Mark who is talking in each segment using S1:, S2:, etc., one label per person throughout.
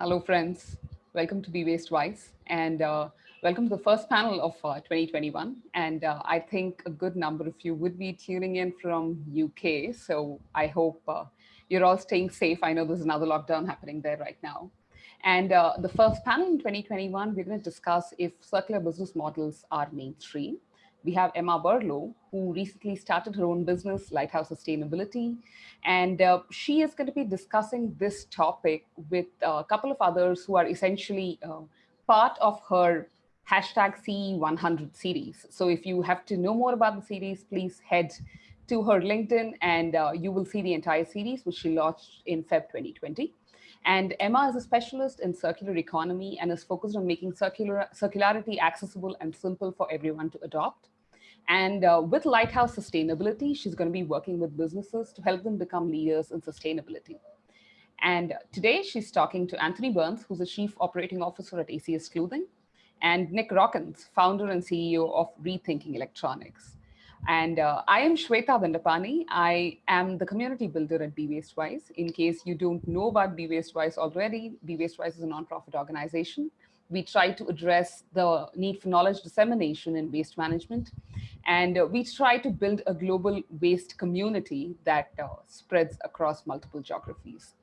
S1: Hello, friends. Welcome to Be Waste Wise, and uh, welcome to the first panel of uh, 2021. And uh, I think a good number of you would be tuning in from UK. So I hope uh, you're all staying safe. I know there's another lockdown happening there right now. And uh, the first panel in 2021, we're going to discuss if circular business models are mainstream we have Emma Burlow, who recently started her own business, Lighthouse Sustainability. And uh, she is going to be discussing this topic with a couple of others who are essentially uh, part of her hashtag CE100 series. So if you have to know more about the series, please head to her LinkedIn and uh, you will see the entire series, which she launched in Feb 2020. And Emma is a specialist in circular economy and is focused on making circular, circularity accessible and simple for everyone to adopt. And uh, with Lighthouse Sustainability, she's going to be working with businesses to help them become leaders in sustainability. And today she's talking to Anthony Burns, who's the Chief Operating Officer at ACS Clothing, and Nick Rockins, founder and CEO of Rethinking Electronics. And uh, I am Shweta Dandapani. I am the community builder at Be Waste Wise. In case you don't know about Be Waste Wise already, Be Waste Wise is a nonprofit organization. We try to address the need for knowledge dissemination in waste management. And uh, we try to build a global waste community that uh, spreads across multiple geographies.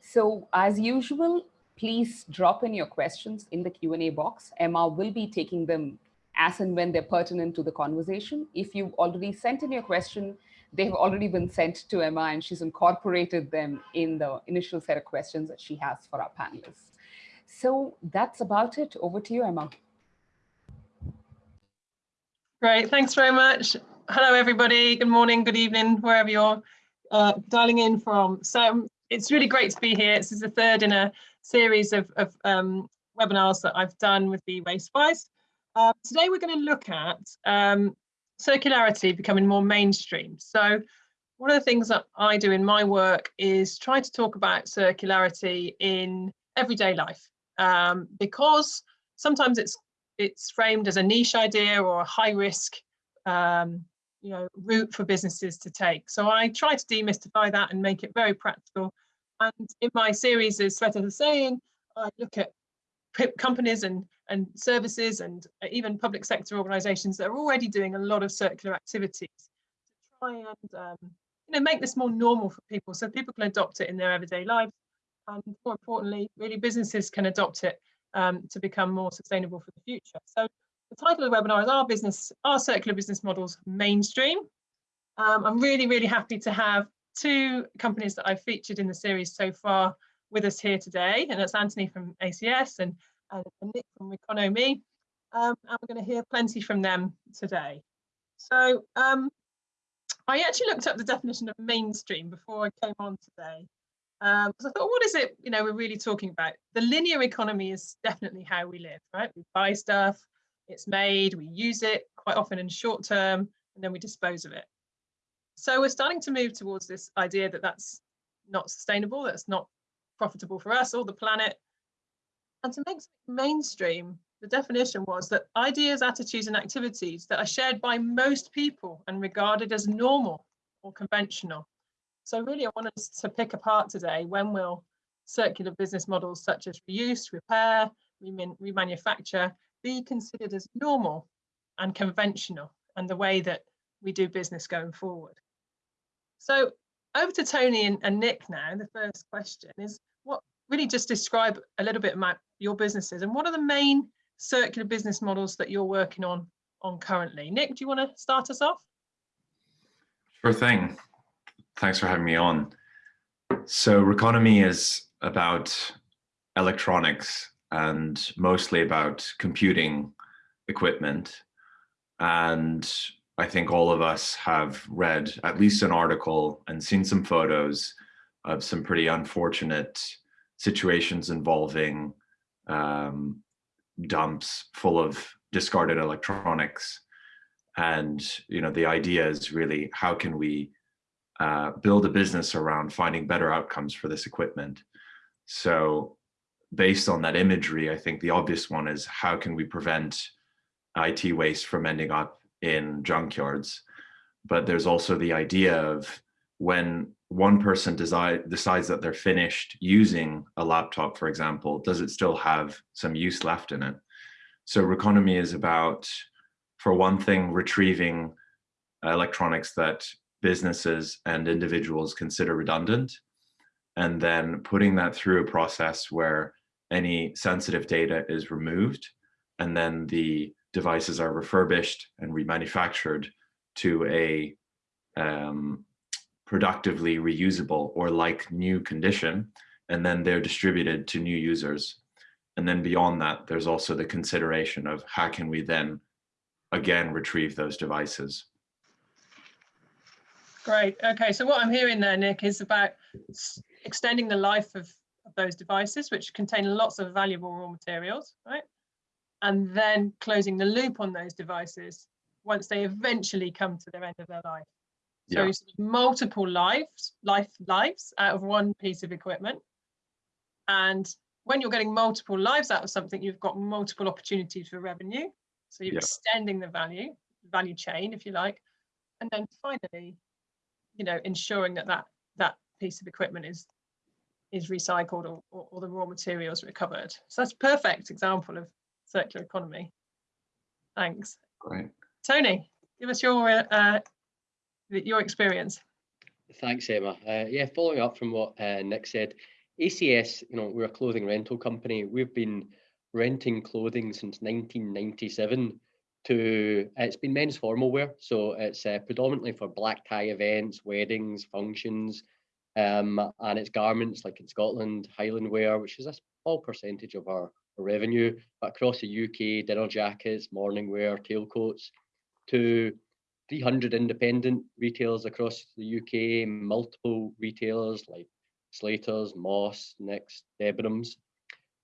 S1: So as usual, please drop in your questions in the Q&A box. Emma will be taking them as and when they're pertinent to the conversation. If you've already sent in your question, they have already been sent to Emma and she's incorporated them in the initial set of questions that she has for our panelists. So that's about it. Over to you, Emma.
S2: Great, thanks very much. Hello, everybody. Good morning, good evening, wherever you're uh, dialing in from. So um, it's really great to be here. This is the third in a series of, of um, webinars that I've done with the WasteWise. Uh, today we're going to look at um, circularity becoming more mainstream. So one of the things that I do in my work is try to talk about circularity in everyday life um, because sometimes it's it's framed as a niche idea or a high risk um, you know route for businesses to take. So I try to demystify that and make it very practical. And in my series, as Sveta was saying, I look at companies and and services and uh, even public sector organizations that are already doing a lot of circular activities to try and um, you know make this more normal for people so people can adopt it in their everyday lives and more importantly really businesses can adopt it um, to become more sustainable for the future so the title of the webinar is our business our circular business models mainstream um, i'm really really happy to have two companies that i've featured in the series so far with us here today and that's anthony from acs and and Nick from Reconomy. Um, and we're going to hear plenty from them today. So um, I actually looked up the definition of mainstream before I came on today. Um, because I thought, what is it, you know, we're really talking about? The linear economy is definitely how we live, right? We buy stuff, it's made, we use it quite often in short term, and then we dispose of it. So we're starting to move towards this idea that that's not sustainable, that's not profitable for us or the planet, and to make mainstream, the definition was that ideas, attitudes, and activities that are shared by most people and regarded as normal or conventional. So really, I wanted to pick apart today when will circular business models such as reuse, repair, remanufacture be considered as normal and conventional and the way that we do business going forward. So over to Tony and, and Nick now, the first question is what really just describe a little bit about your businesses and what are the main circular business models that you're working on on currently. Nick, do you want to start us off?
S3: Sure thing. Thanks for having me on. So Reconomy is about electronics and mostly about computing equipment. And I think all of us have read at least an article and seen some photos of some pretty unfortunate situations involving um, dumps full of discarded electronics. And you know, the idea is really how can we uh, build a business around finding better outcomes for this equipment. So based on that imagery, I think the obvious one is how can we prevent IT waste from ending up in junkyards? But there's also the idea of when one person decide, decides that they're finished using a laptop, for example, does it still have some use left in it? So Reconomy is about, for one thing, retrieving electronics that businesses and individuals consider redundant, and then putting that through a process where any sensitive data is removed, and then the devices are refurbished and remanufactured to a um, productively reusable or like new condition, and then they're distributed to new users. And then beyond that, there's also the consideration of how can we then again retrieve those devices.
S2: Great. Okay, so what I'm hearing there, Nick, is about extending the life of, of those devices, which contain lots of valuable raw materials, right? And then closing the loop on those devices once they eventually come to their end of their life. So yeah. multiple lives, life lives out of one piece of equipment. And when you're getting multiple lives out of something, you've got multiple opportunities for revenue. So you're yeah. extending the value, value chain, if you like. And then finally, you know, ensuring that that, that piece of equipment is is recycled or, or, or the raw materials recovered. So that's a perfect example of circular economy. Thanks.
S3: Great.
S2: Tony, give us your uh, your experience.
S4: Thanks, Emma. Uh, yeah, following up from what uh, Nick said, ACS, you know, we're a clothing rental company. We've been renting clothing since 1997 to it's been men's formal wear so it's uh, predominantly for black tie events weddings functions um, and it's garments like in scotland highland wear which is a small percentage of our, revenue but across the uk dinner jackets morning wear tailcoats to 300 independent retailers across the uk multiple retailers like slaters moss next debenhams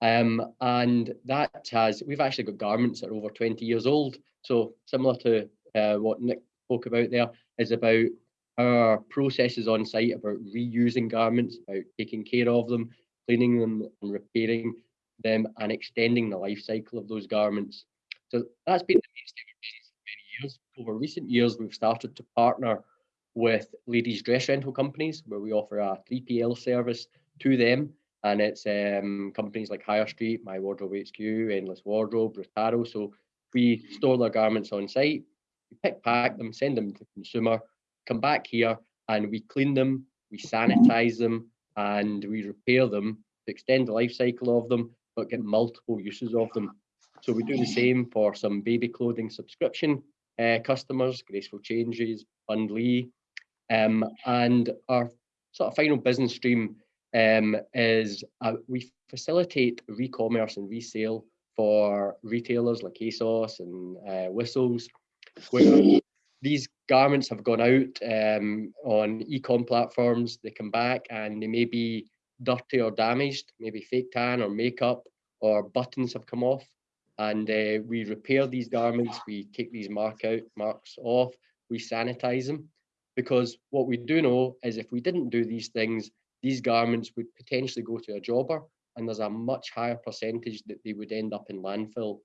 S4: um, and that has, we've actually got garments that are over 20 years old. So similar to uh, what Nick spoke about there is about our processes on site about reusing garments, about taking care of them, cleaning them and repairing them and extending the life cycle of those garments. So that's been the mainstay for many years. Over recent years, we've started to partner with ladies dress rental companies where we offer a 3PL service to them and it's um, companies like Hirestreet, My Wardrobe HQ, Endless Wardrobe, Rotaro. So we store their garments on site, we pick, pack them, send them to consumer, come back here, and we clean them, we sanitize them, and we repair them to extend the life cycle of them, but get multiple uses of them. So we do the same for some baby clothing subscription uh, customers, Graceful Changes, Bundlee, um, and our sort of final business stream um, is uh, we facilitate re-commerce and resale for retailers like ASOS and uh, Whistles, where these garments have gone out um, on e-com platforms, they come back and they may be dirty or damaged, maybe fake tan or makeup or buttons have come off. And uh, we repair these garments, we take these mark out, marks off, we sanitize them. Because what we do know is if we didn't do these things, these garments would potentially go to a jobber and there's a much higher percentage that they would end up in landfill.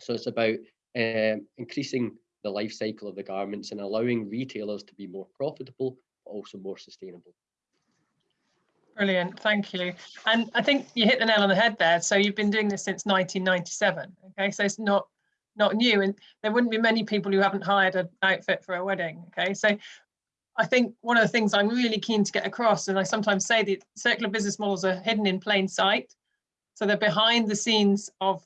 S4: So it's about um, increasing the life cycle of the garments and allowing retailers to be more profitable, but also more sustainable.
S2: Brilliant, thank you. And I think you hit the nail on the head there. So you've been doing this since 1997. Okay, so it's not not new, and there wouldn't be many people who haven't hired an outfit for a wedding. Okay, so I think one of the things I'm really keen to get across, and I sometimes say that circular business models are hidden in plain sight. So they're behind the scenes of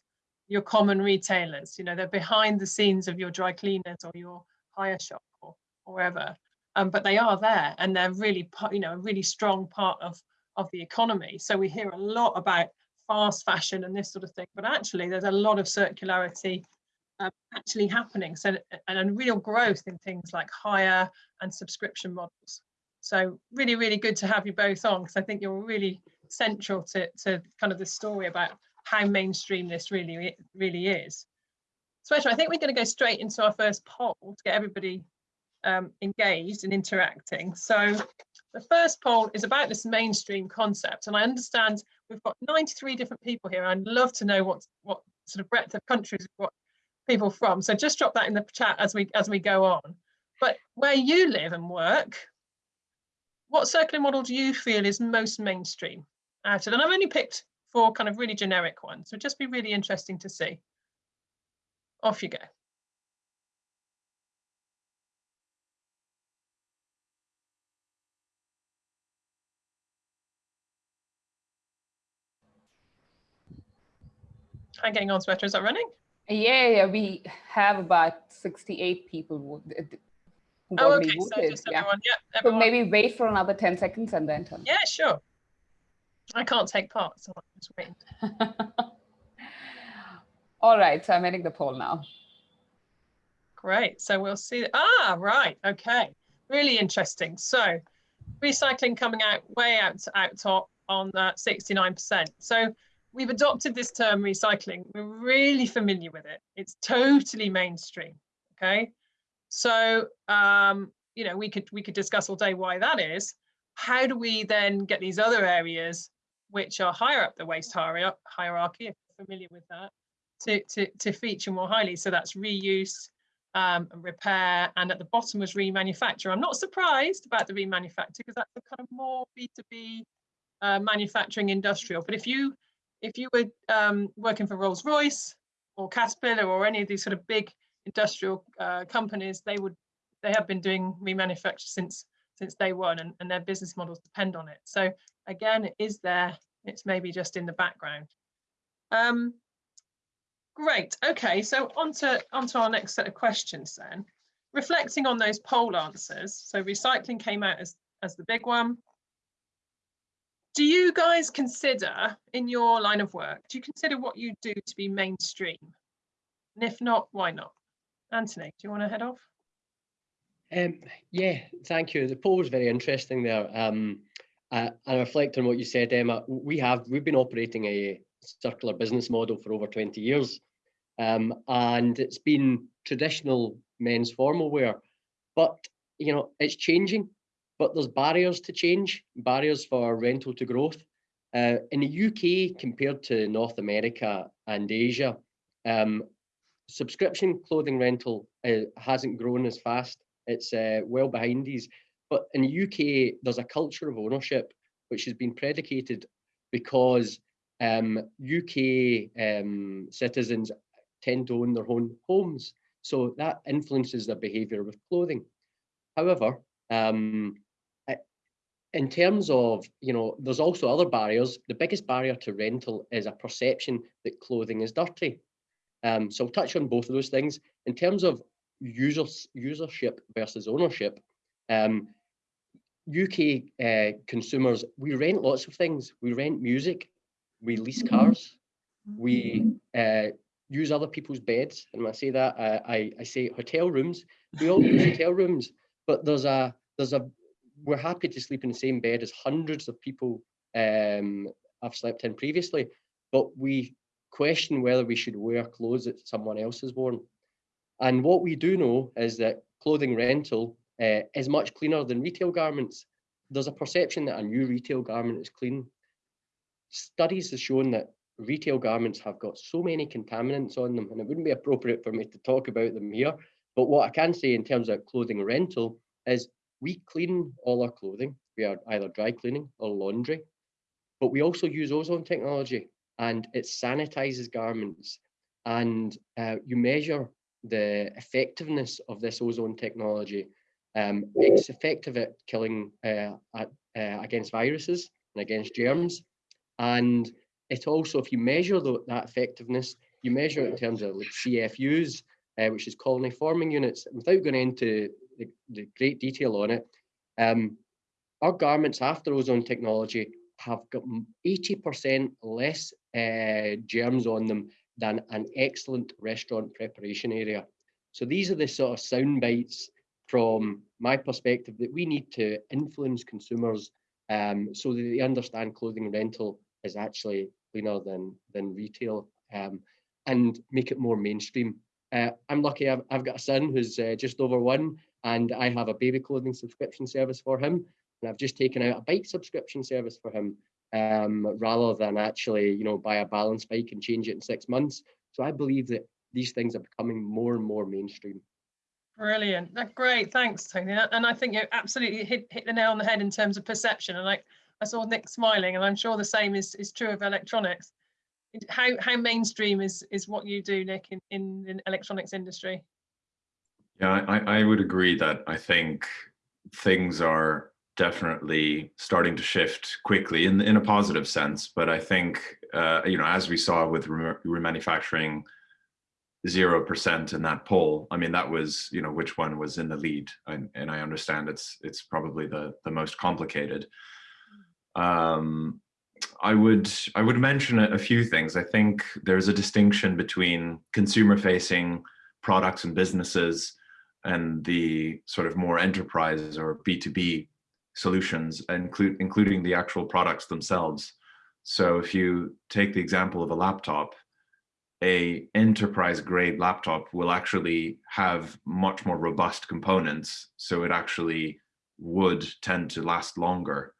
S2: your common retailers, you know, they're behind the scenes of your dry cleaners or your hire shop or, or wherever. Um, but they are there and they're really, you know, a really strong part of, of the economy. So we hear a lot about fast fashion and this sort of thing, but actually there's a lot of circularity um, actually happening. So and a real growth in things like hire and subscription models. So really, really good to have you both on because I think you're really central to, to kind of the story about how mainstream this really, really is. So I think we're going to go straight into our first poll to get everybody um, engaged and interacting. So the first poll is about this mainstream concept. And I understand we've got 93 different people here. I'd love to know what, what sort of breadth of countries we've got people from. So just drop that in the chat as we as we go on. But where you live and work, what circular model do you feel is most mainstream out of? And I've only picked four kind of really generic ones. So just be really interesting to see. Off you go. I'm getting on, Shweta. Is that running?
S1: Yeah, yeah, we have about 68 people who
S2: oh, okay. voted. So just yeah. everyone, yeah,
S1: everyone. So maybe wait for another 10 seconds and then turn.
S2: Yeah, sure. I can't take part, so I'm just waiting.
S1: All right, so I'm ending the poll now.
S2: Great, so we'll see. Ah, right, okay. Really interesting. So recycling coming out way out, out top on 69%. So we've adopted this term recycling. We're really familiar with it. It's totally mainstream, okay? So, um, you know, we could we could discuss all day why that is. How do we then get these other areas which are higher up the waste hierarchy, if you're familiar with that, to, to, to feature more highly? So that's reuse, um, repair, and at the bottom was remanufacture. I'm not surprised about the remanufacture because that's a kind of more B2B uh, manufacturing industrial. But if you if you were um, working for Rolls Royce or Caterpillar or any of these sort of big industrial uh, companies, they would they have been doing remanufacture since since day one and, and their business models depend on it. So again, it is there, it's maybe just in the background. Um, great, okay, so on to, on to our next set of questions then. Reflecting on those poll answers, so recycling came out as, as the big one. Do you guys consider in your line of work, do you consider what you do to be mainstream? And if not, why not? Anthony, do you want to head off?
S4: Um, yeah, thank you. The poll was very interesting there. Um, uh, and reflect on what you said, Emma. We have we've been operating a circular business model for over 20 years, um, and it's been traditional men's formal wear, but you know it's changing. But there's barriers to change, barriers for rental to growth. Uh, in the UK compared to North America and Asia, um, subscription clothing rental uh, hasn't grown as fast. It's uh, well behind these. But in the UK, there's a culture of ownership which has been predicated because um, UK um, citizens tend to own their own homes. So that influences their behaviour with clothing. However, um, in terms of, you know, there's also other barriers. The biggest barrier to rental is a perception that clothing is dirty. Um, so I'll touch on both of those things. In terms of users, usership versus ownership, um, UK uh, consumers, we rent lots of things. We rent music, we lease cars, we uh, use other people's beds. And when I say that, uh, I, I say hotel rooms. We all use hotel rooms, but there's a, there's a, we're happy to sleep in the same bed as hundreds of people um, I've slept in previously, but we question whether we should wear clothes that someone else has worn. And what we do know is that clothing rental uh, is much cleaner than retail garments. There's a perception that a new retail garment is clean. Studies have shown that retail garments have got so many contaminants on them, and it wouldn't be appropriate for me to talk about them here. But what I can say in terms of clothing rental is we clean all our clothing. We are either dry cleaning or laundry, but we also use ozone technology and it sanitizes garments. And uh, you measure the effectiveness of this ozone technology. Um, it's effective at killing uh, at, uh, against viruses and against germs. And it also, if you measure the, that effectiveness, you measure it in terms of like CFUs, uh, which is colony forming units. Without going into the, the great detail on it, um, our garments after ozone technology have got 80% less uh, germs on them than an excellent restaurant preparation area. So these are the sort of sound bites from my perspective that we need to influence consumers um, so that they understand clothing rental is actually cleaner than, than retail um, and make it more mainstream. Uh, I'm lucky I've, I've, got a son who's uh, just over one and I have a baby clothing subscription service for him. And I've just taken out a bike subscription service for him um, rather than actually, you know, buy a balance bike and change it in six months. So I believe that these things are becoming more and more mainstream.
S2: Brilliant. That's great. Thanks, Tony. And I think you absolutely hit, hit the nail on the head in terms of perception. And like I saw Nick smiling, and I'm sure the same is, is true of electronics. How how mainstream is is what you do, Nick, in, in the electronics industry?
S3: Yeah, I, I would agree that I think things are definitely starting to shift quickly in in a positive sense. But I think uh, you know, as we saw with remanufacturing zero percent in that poll. I mean, that was you know which one was in the lead, and, and I understand it's it's probably the the most complicated. Um, I would I would mention a, few things. I think there's a distinction between consumer-facing products and businesses and the sort of more enterprise or B2B solutions, include, including the actual products themselves. So if you take the example of a laptop, a enterprise grade laptop will actually have much more robust components. So it actually would tend to last longer.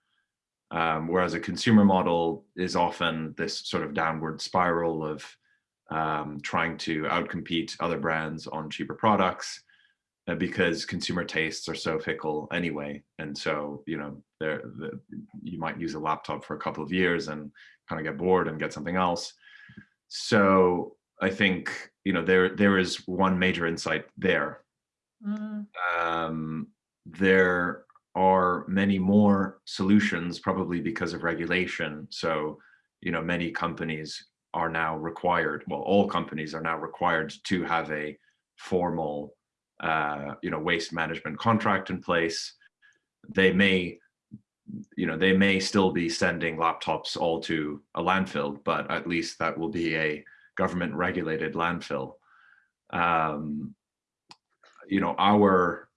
S3: Um, whereas a consumer model is often this sort of downward spiral of um, trying to outcompete other brands on cheaper products because consumer tastes are so fickle anyway. And so, you know, the, you might use a laptop for a couple of years and kind of get bored and get something else. So I think, you know, there there is one major insight there. Mm. Um, there are many more solutions, probably because of regulation. So, you know, many companies are now required, well, all companies are now required to have a formal, uh, you know, waste management contract in place. They may, you know, they may still be sending laptops all to a landfill, but at least that will be a government regulated landfill. Um, you know, our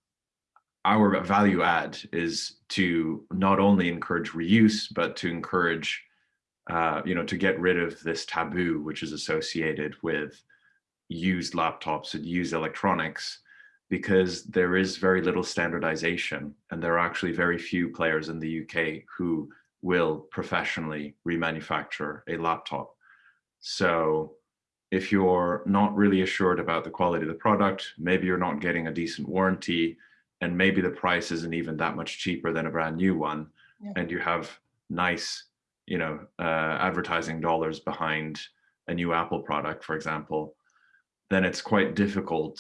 S3: our value add is to not only encourage reuse, but to encourage, uh, you know, to get rid of this taboo which is associated with used laptops and used electronics, because there is very little standardization and there are actually very few players in the UK who will professionally remanufacture a laptop. So if you're not really assured about the quality of the product, maybe you're not getting a decent warranty, and maybe the price isn't even that much cheaper than a brand new one, yeah. and you have nice, you know, uh, advertising dollars behind a new Apple product, for example, then it's quite difficult.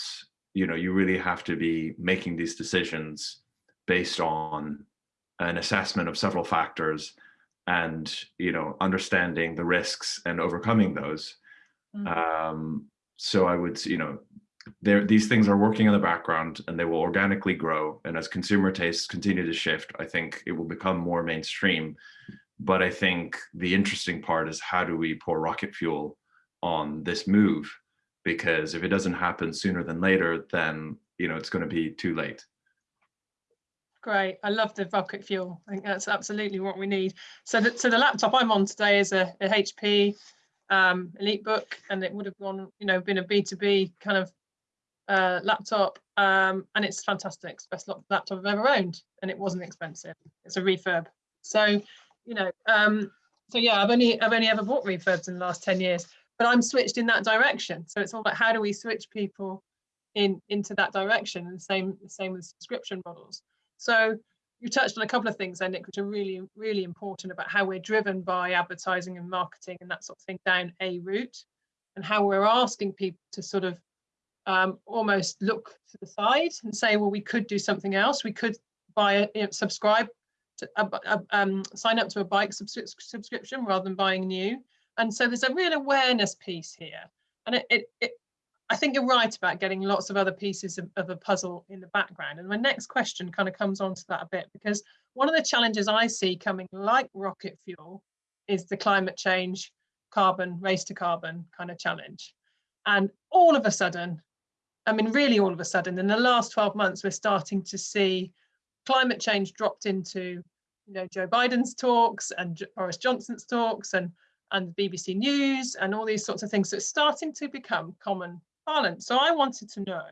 S3: You know, you really have to be making these decisions based on an assessment of several factors and you know understanding the risks and overcoming those Mm -hmm. um, so I would, you know, there these things are working in the background and they will organically grow. And as consumer tastes continue to shift, I think it will become more mainstream. But I think the interesting part is how do we pour rocket fuel on this move? Because if it doesn't happen sooner than later, then you know it's going to be too late.
S2: Great. I love the rocket fuel. I think that's absolutely what we need. So the, so the laptop I'm on today is a, a HP um, EliteBook, and it would have gone, you know, been a B2B kind of uh, laptop, um, and it's fantastic. It's best laptop I've ever owned, and it wasn't expensive. It's a refurb. So, you know, um, so yeah, I've only I've only ever bought refurbs in the last 10 years, but I'm switched in that direction. So it's all about how do we switch people in into that direction, and the same the same with subscription models. So you touched on a couple of things there, Nick, which are really, really important about how we're driven by advertising and marketing and that sort of thing down a route and how we're asking people to sort of um, almost look to the side and say, well, we could do something else. We could buy a, you know, subscribe to a, a, um, sign up to a bike subs subscription rather than buying new. And so there's a real awareness piece here. And it, it, it I think you're right about getting lots of other pieces of, of, a puzzle in the background. And my next question kind of comes on to that a bit because one of the challenges I see coming like rocket fuel is the climate change, carbon, race to carbon kind of challenge. And all of a sudden, I mean, really all of a sudden, in the last 12 months, we're starting to see climate change dropped into you know, Joe Biden's talks and Boris Johnson's talks and and BBC News and all these sorts of things. So it's starting to become common parlance. so I wanted to know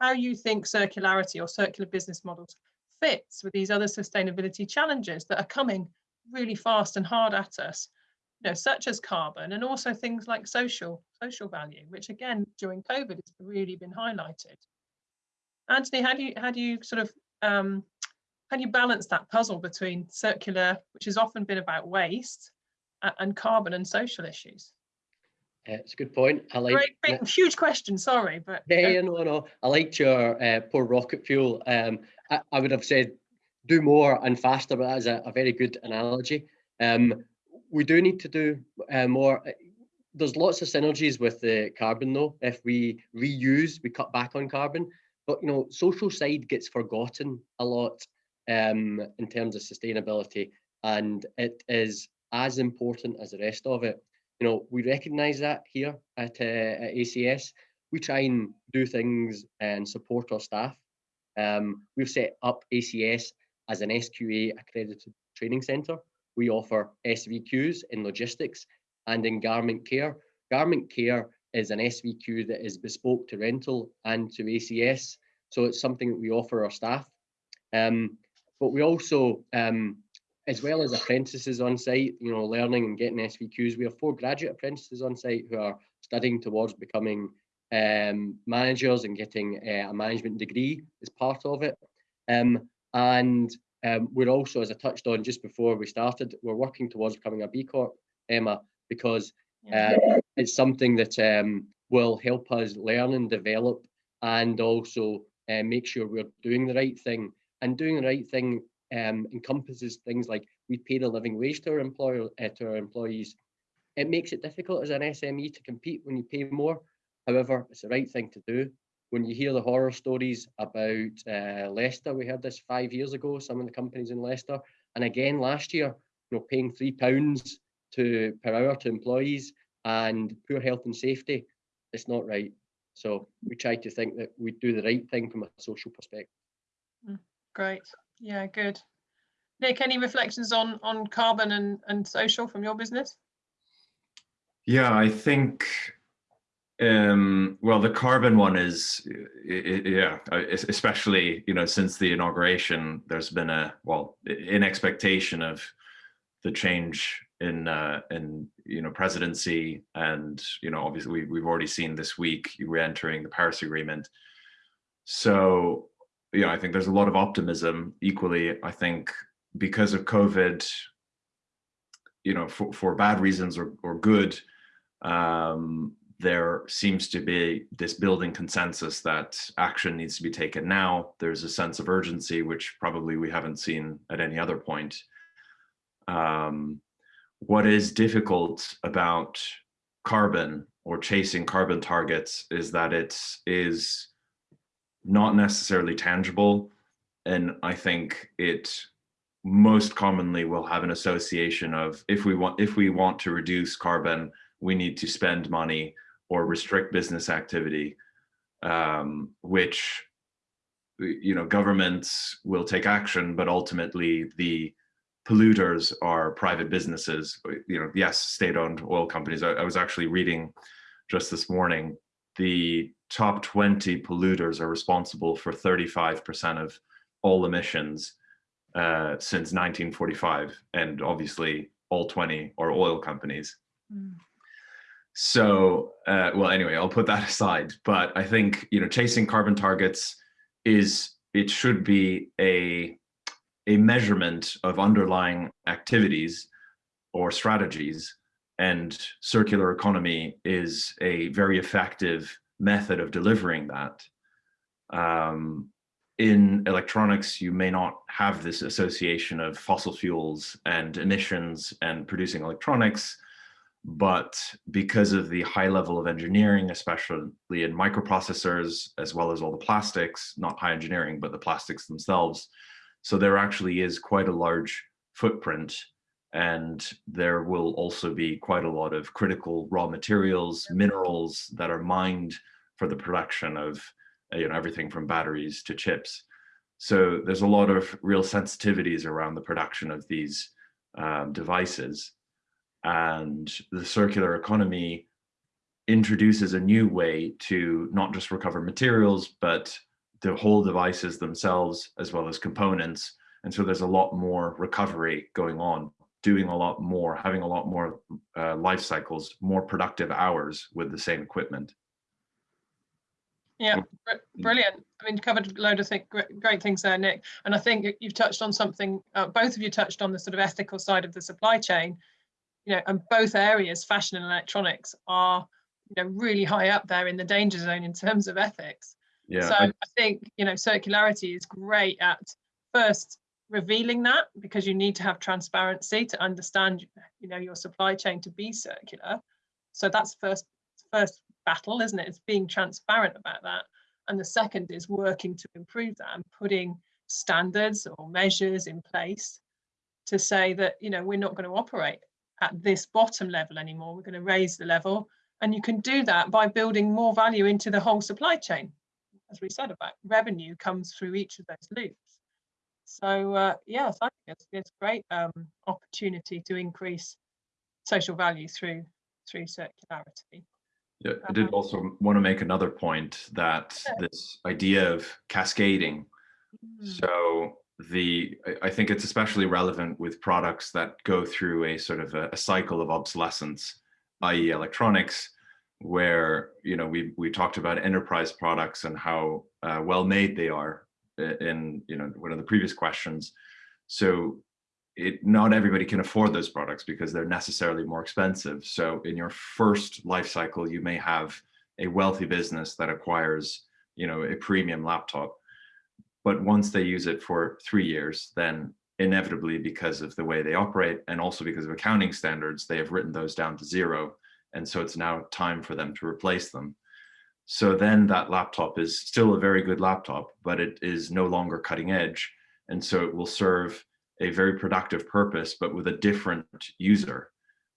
S2: how you think circularity or circular business models fits with these other sustainability challenges that are coming really fast and hard at us, you know, such as carbon and also things like social social value, which again during COVID has really been highlighted. Anthony, how do you how do you sort of um, how do you balance that puzzle between circular, which has often been about waste, and carbon and social issues?
S4: Uh, it's a good point. I like
S2: Great, big, huge question. Sorry, but
S4: Yeah, yeah, no, no. I liked your uh, poor rocket fuel. Um, I, I would have said do more and faster, but that is a, a very good analogy. Um, we do need to do uh, more. There's lots of synergies with the carbon though. If we reuse, we cut back on carbon. But you know, social side gets forgotten a lot um, in terms of sustainability, and it is as important as the rest of it. You know, we recognise that here at, uh, at ACS. We try and do things and support our staff. Um, we've set up ACS as an SQA accredited training centre. We offer SVQs in logistics and in garment care. Garment care is an SVQ that is bespoke to rental and to ACS. So it's something that we offer our staff. Um, but we also, um, as well as apprentices on site, you know, learning and getting SVQs, we have four graduate apprentices on site who are studying towards becoming um, managers and getting uh, a management degree as part of it. Um, and um, we're also, as I touched on just before we started, we're working towards becoming a B Corp, Emma, because uh, it's something that um, will help us learn and develop and also uh, make sure we're doing the right thing. And doing the right thing um, encompasses things like we pay the living wage to our employer uh, to our employees. It makes it difficult as an SME to compete when you pay more. However, it's the right thing to do. When you hear the horror stories about uh, Leicester, we heard this five years ago, some of the companies in Leicester, and again last year, you know, paying three pounds to per hour to employees and poor health and safety, it's not right. So we try to think that we do the right thing from a social perspective.
S2: Great. Yeah, good. Nick, any reflections on on carbon and, and social from your business?
S3: Yeah, I think, um, well, the carbon one is, yeah, especially, you know, since the inauguration, there's been a, well, in expectation of the change in, uh, in, you know, presidency and, you know, obviously we, we've already seen this week re-entering the Paris Agreement. So, yeah, I think there's a lot of optimism equally. I think because of COVID, you know, for, for bad reasons or, or good, um, there seems to be this building consensus that action needs to be taken now. There's a sense of urgency, which probably we haven't seen at any other point. Um, what is difficult about carbon or chasing carbon targets is that it is not necessarily tangible. And I think it most commonly will have an association of if we want if we want to reduce carbon, we need to spend money or restrict business activity, um, which you know governments will take action, but ultimately the polluters are private businesses. You know, yes, state-owned oil companies. I, I was actually reading just this morning the top 20 polluters are responsible for 35% of all emissions uh, since 1945. And obviously all 20 are oil companies. Mm. So, uh, well, anyway, I'll put that aside. But I think, you know, chasing carbon targets is, it should be a, a measurement of underlying activities or strategies and circular economy is a very effective method of delivering that. Um, in electronics, you may not have this association of fossil fuels and emissions and producing electronics, but because of the high level of engineering, especially in microprocessors, as well as all the plastics, not high engineering, but the plastics themselves. So there actually is quite a large footprint and there will also be quite a lot of critical raw materials, minerals that are mined for the production of you know, everything from batteries to chips. So there's a lot of real sensitivities around the production of these um, devices. And the circular economy introduces a new way to not just recover materials, but the whole devices themselves, as well as components. And so there's a lot more recovery going on doing a lot more, having a lot more uh, life cycles, more productive hours with the same equipment.
S2: Yeah, br- brilliant. I mean, covered a load of th great, great things there, Nick. And I think you've touched on something, uh, both of you touched on the sort of ethical side of the supply chain, you know, and both areas, fashion and electronics, are, you know, really high up there in the danger zone in terms of ethics.
S3: Yeah.
S2: so
S3: I-
S2: I think, you know, circularity is great at first revealing that because you need to have transparency to understand, you know, your supply chain to be circular. So that's first first battle, isn't it? It's being transparent about that. And the second is working to improve that and putting standards or measures in place to say that, you know, we're not going to operate at this bottom level anymore. We're going to raise the level. And you can do that by building more value into the whole supply chain. As we said about revenue comes through each of those loops. So uh, yes, I think it's, it's a great um, opportunity to increase social value through through circularity.
S3: Yeah, I did
S2: Um,
S3: also want to make another point that this idea of cascading.
S2: Mm.
S3: So the I- think it's especially relevant with products that go through a sort of a, a cycle of obsolescence, i.e. electronics, where you know we we talked about enterprise products and how uh, well made they are in you know one of the previous questions. So it not everybody can afford those products because they're necessarily more expensive. So in your first life cycle, you may have a wealthy business that acquires, you know, a premium laptop. But once they use it for three years, then inevitably because of the way they operate and also because of accounting standards, they have written those down to zero. And so it's now time for them to replace them. So then that laptop is still a very good laptop, but it is no longer cutting edge. And so it will serve a very productive purpose, but with a different user.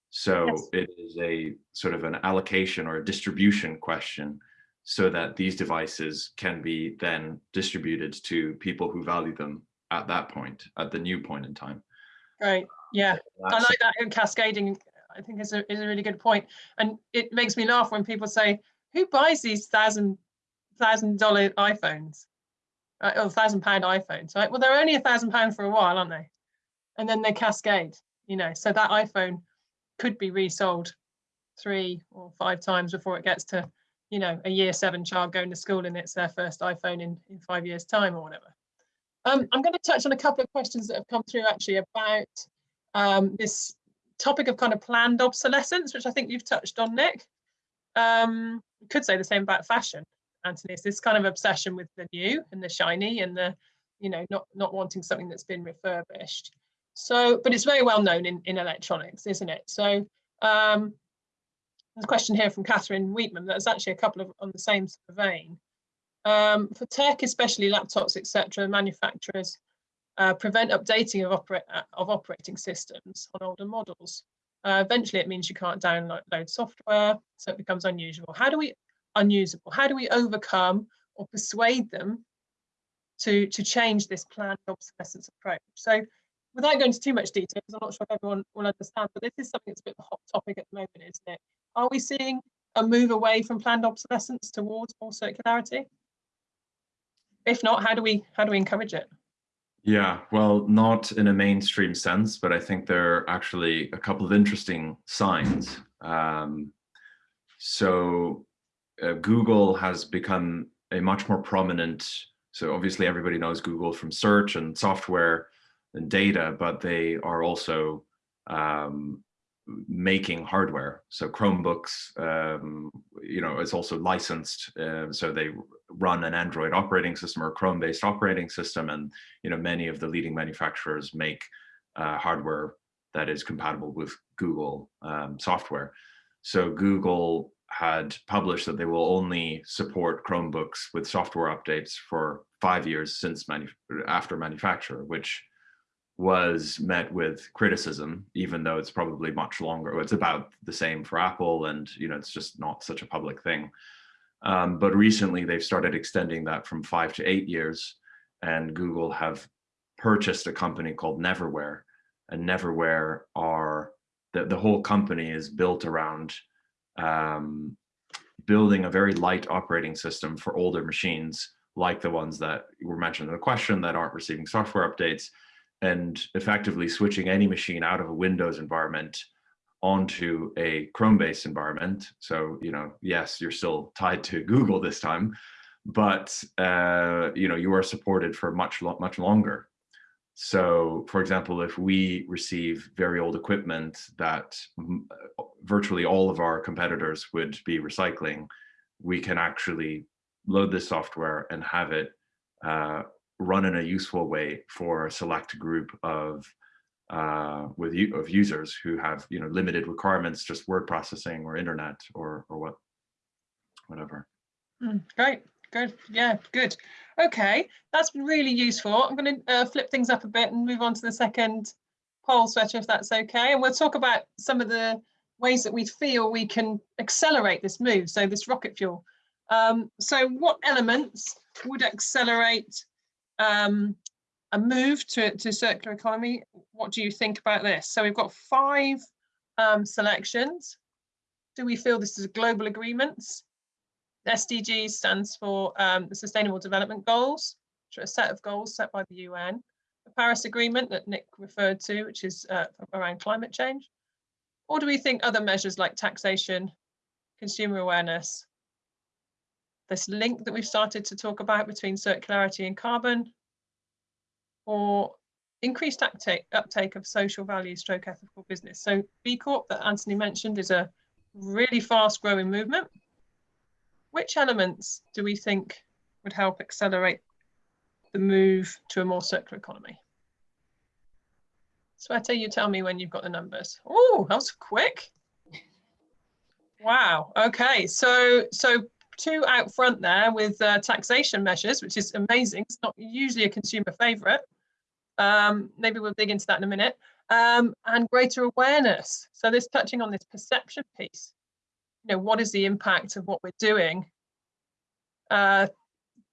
S3: So
S2: Yes.
S3: it is a sort of an allocation or a distribution question so that these devices can be then distributed to people who value them at that point, at the new point in time.
S2: Right. Yeah. I like that in cascading. I think is a is a really good point, and it makes me laugh when people say, "Who buys these thousand thousand dollar iPhones uh, or thousand pound iPhones?" Right? Well, they're only a thousand pound for a while, aren't they? And then they cascade. You know, so that iPhone could be resold three or five times before it gets to, you know, a year seven child going to school and it's their first iPhone in in five years' time or whatever. Um, I'm going to touch on a couple of questions that have come through actually about um, this topic of kind of planned obsolescence, which I think you've touched on, Nick. Um, could say the same about fashion, Anthony. It's this kind of obsession with the new and the shiny and the, you know, not not wanting something that's been refurbished. So, but it's very well known in, in electronics, isn't it? So um, there's a question here from Catherine Wheatman that's actually a couple of on the same vein. Um, for tech, especially laptops, etc., manufacturers uh, prevent updating of, opera uh, of operating systems on older models. Uh, eventually, it means you can't download software, so it becomes unusual. How do we unusable? How do we overcome or persuade them to to change this planned obsolescence approach? So, without going into too much detail, because I'm not sure if everyone will understand, but this is something that's a bit of a hot topic at the moment, isn't it? Are we seeing a move away from planned obsolescence towards more circularity? If not, how do we how do we encourage it?
S3: Yeah, well, not in a mainstream sense, but I think there are actually a couple of interesting signs. Um, so uh, Google has become a much more prominent, so obviously everybody knows Google from search and software and data, but they are also um, making hardware. So Chromebooks, um, you know, is also licensed. Uh, so they run an Android operating system or Chrome-based operating system, and you know, many of the leading manufacturers make uh, hardware that is compatible with Google um, software. So Google had published that they will only support Chromebooks with software updates for five years since manu after manufacture, which was met with criticism, even though it's probably much longer. It's about the same for Apple, and you know, it's just not such a public thing. Um, but recently, they've started extending that from five to eight years, and Google have purchased a company called Neverware, and Neverware are the the whole company is built around um, building a very light operating system for older machines, like the ones that were mentioned in the question that aren't receiving software updates and effectively switching any machine out of a Windows environment onto a Chrome-based environment. So, you know, yes, you're still tied to Google this time, but uh, you know you are supported for much much longer. So, for example, if we receive very old equipment that virtually all of our competitors would be recycling, we can actually load this software and have it uh, run in a useful way for a select group of uh, with of users who have you know limited requirements, just word processing or internet or or what whatever.
S2: Mm, great, good, yeah, good. Okay, that's been really useful. I'm going to uh, flip things up a bit and move on to the second poll, Shweta, if that's okay. And we'll talk about some of the ways that we feel we can accelerate this move, so this rocket fuel. Um, so what elements would accelerate um, a move to, to circular economy? What do you think about this? So we've got five um, selections. Do we feel this is a global agreements? SDG stands for um, the Sustainable Development Goals, which are a set of goals set by the UN. The Paris Agreement that Nick referred to, which is uh, around climate change. Or do we think other measures like taxation, consumer awareness, this link that we've started to talk about between circularity and carbon, or increased uptake, uptake of social value stroke ethical business. So B Corp that Anthony mentioned is a really fast growing movement. Which elements do we think would help accelerate the move to a more circular economy? Shweta, you tell me when you've got the numbers. Oh, that was quick. Wow. Okay. So, so two out front there with uh, taxation measures, which is amazing. It's not usually a consumer favorite. Um, maybe we'll dig into that in a minute. Um, and greater awareness. So this touching on this perception piece. You know, what is the impact of what we're doing? Uh,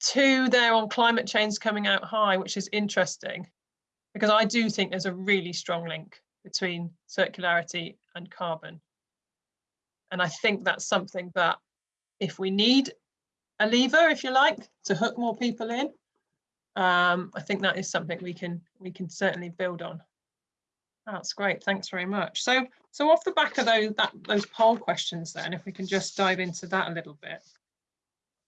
S2: two there on climate change coming out high, which is interesting because I do think there's a really strong link between circularity and carbon. And I think that's something that if we need a lever, if you like, to hook more people in, um, I think that is something we can we can certainly build on. That's great. Thanks very much. So so off the back of those that those poll questions, then, if we can just dive into that a little bit.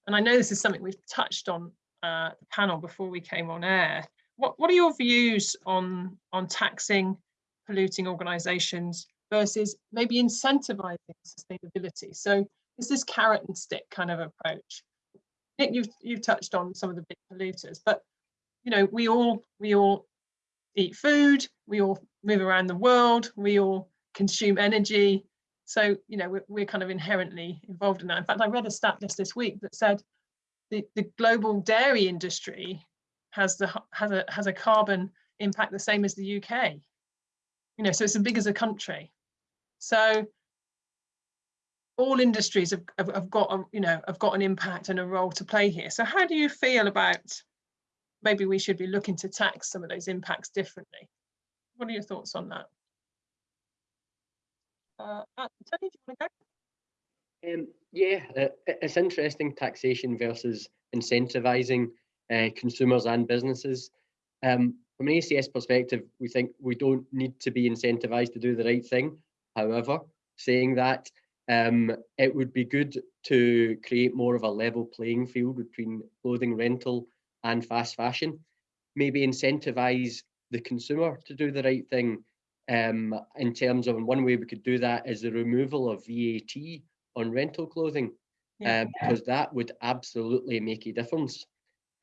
S2: And I know this is something we've touched on uh, the panel before we came on air. What what are your views on on taxing polluting organisations versus maybe incentivizing sustainability? So is this carrot and stick kind of approach? Nick, you've you've touched on some of the big polluters, but you know, we all we all eat food, we all move around the world, we all consume energy. So, you know, we're, we're kind of inherently involved in that. In fact, I read a stat just this week that said the, the global dairy industry has the has a has a carbon impact the same as the UK. You know, so it's as big as a country. So all industries have, have, have got a, you know have got an impact and a role to play here. So how do you feel about maybe we should be looking to tax some of those impacts differently. What are your thoughts on that? Uh, uh Tony, do you want to
S4: go? Um, yeah, uh, it's interesting taxation versus incentivizing uh, consumers and businesses. Um, from an ACS perspective, we think we don't need to be incentivized to do the right thing. However, saying that, um, it would be good to create more of a level playing field between clothing rental and fast fashion. Maybe incentivize the consumer to do the right thing um, in terms of one way we could do that is the removal of VAT on rental clothing, yeah. um, because that would absolutely make a difference.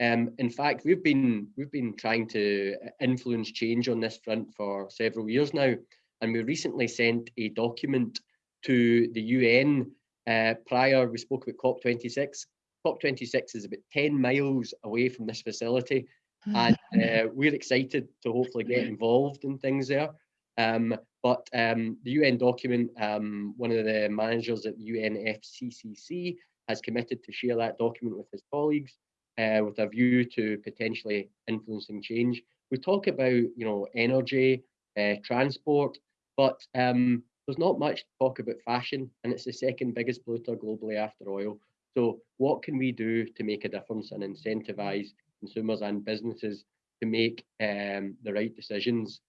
S4: Um, in fact, we've been we've been trying to influence change on this front for several years now, and we recently sent a document to the UN. Uh, prior, we spoke about COP26 COP26 is about 10 miles away from this facility and uh, we're excited to hopefully get involved in things there. Um, but um, the UN document, um, one of the managers at the UNFCCC has committed to share that document with his colleagues uh, with a view to potentially influencing change. We talk about, you know, energy, uh, transport, but um, there's not much talk about fashion, and it's the second biggest polluter globally after oil. So what can we do to make a difference and incentivize consumers and businesses to make um, the right decisions?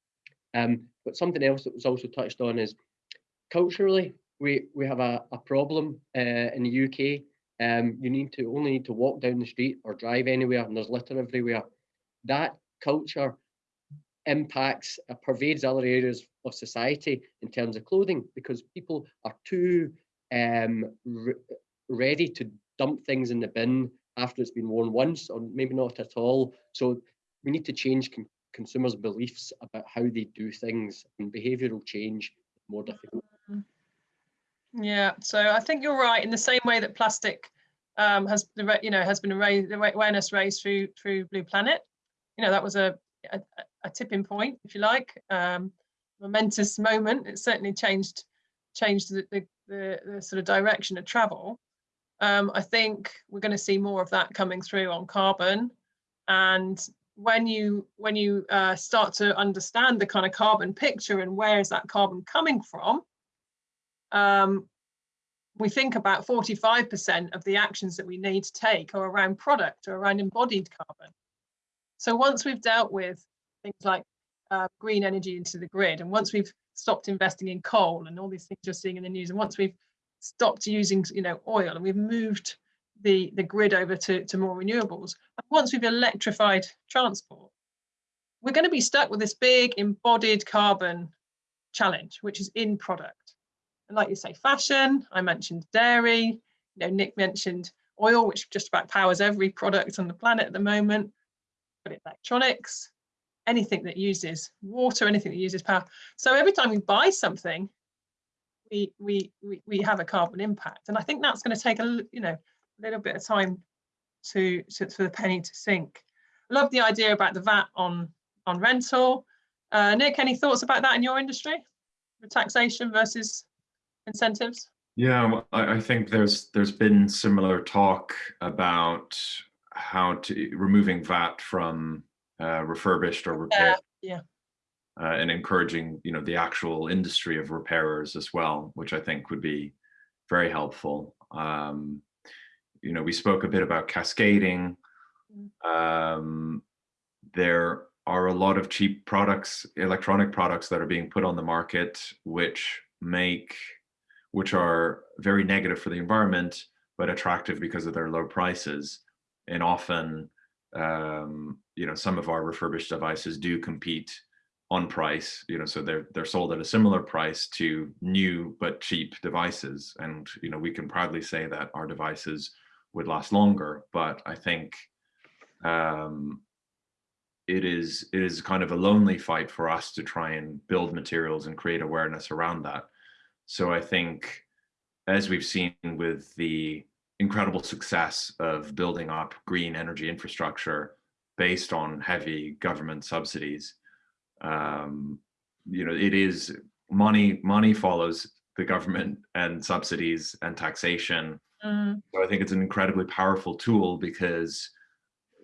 S4: Um, but something else that was also touched on is culturally, we, we have a, a problem uh, in the UK Um, you need to only need to walk down the street or drive anywhere and there's litter everywhere. That culture impacts, uh, pervades other areas of society in terms of clothing because people are too um, re ready to dump things in the bin after it's been worn once or maybe not at all. So we need to change con consumers' beliefs about how they do things and behavioural change more difficult.
S2: Yeah, so I think you're right. In the same way that plastic um, has, you know, has been raised, awareness raised through through Blue Planet. You know, that was a a, a tipping point, if you like, um, momentous moment. It certainly changed changed the, the, the, the sort of direction of travel. Um, I think we're going to see more of that coming through on carbon. And when you when you uh, start to understand the kind of carbon picture and where is that carbon coming from, um, we think about 45% of the actions that we need to take are around product or around embodied carbon. So once we've dealt with things like uh, green energy into the grid, and once we've stopped investing in coal and all these things you're seeing in the news, and once we've stopped using you know oil and we've moved the the grid over to, to more renewables, and once we've electrified transport, we're going to be stuck with this big embodied carbon challenge, which is in product. And like you say, fashion, I mentioned dairy, you know, Nick mentioned oil, which just about powers every product on the planet at the moment But electronics, anything that uses water, anything that uses power. So every time we buy something, we we we, we have a carbon impact, and I think that's going to take a you know a little bit of time to, to for the penny to sink. I love the idea about the VAT on on rental. Uh, Nick, any thoughts about that in your industry? The taxation versus incentives?
S3: Yeah, I, I think there's there's been similar talk about how to removing VAT from uh, refurbished or repair.
S2: Yeah.
S3: Uh, and encouraging, you know, the actual industry of repairers as well, which I think would be very helpful. Um, you know, we spoke a bit about cascading. Mm. Um, there are a lot of cheap products, electronic products that are being put on the market, which make, which are very negative for the environment, but attractive because of their low prices and often um, you know some of our refurbished devices do compete on price you know so they're they're sold at a similar price to new but cheap devices. And you know we can proudly say that our devices would last longer but i think um, it is it is kind of a lonely fight for us to try and build materials and create awareness around that. So i think as we've seen with the incredible success of building up green energy infrastructure based on heavy government subsidies. Um, you know, it is money, money follows the government and subsidies and taxation. Mm. So I think it's an incredibly powerful tool because,